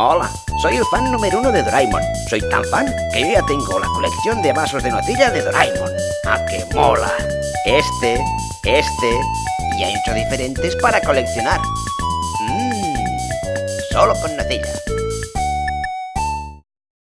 Hola, soy el fan número uno de Doraemon. Soy tan fan que yo ya tengo la colección de vasos de nocilla de Doraemon. ¡Ah, qué mola! Este, este y hay ocho diferentes para coleccionar. Mmm, solo con nocilla.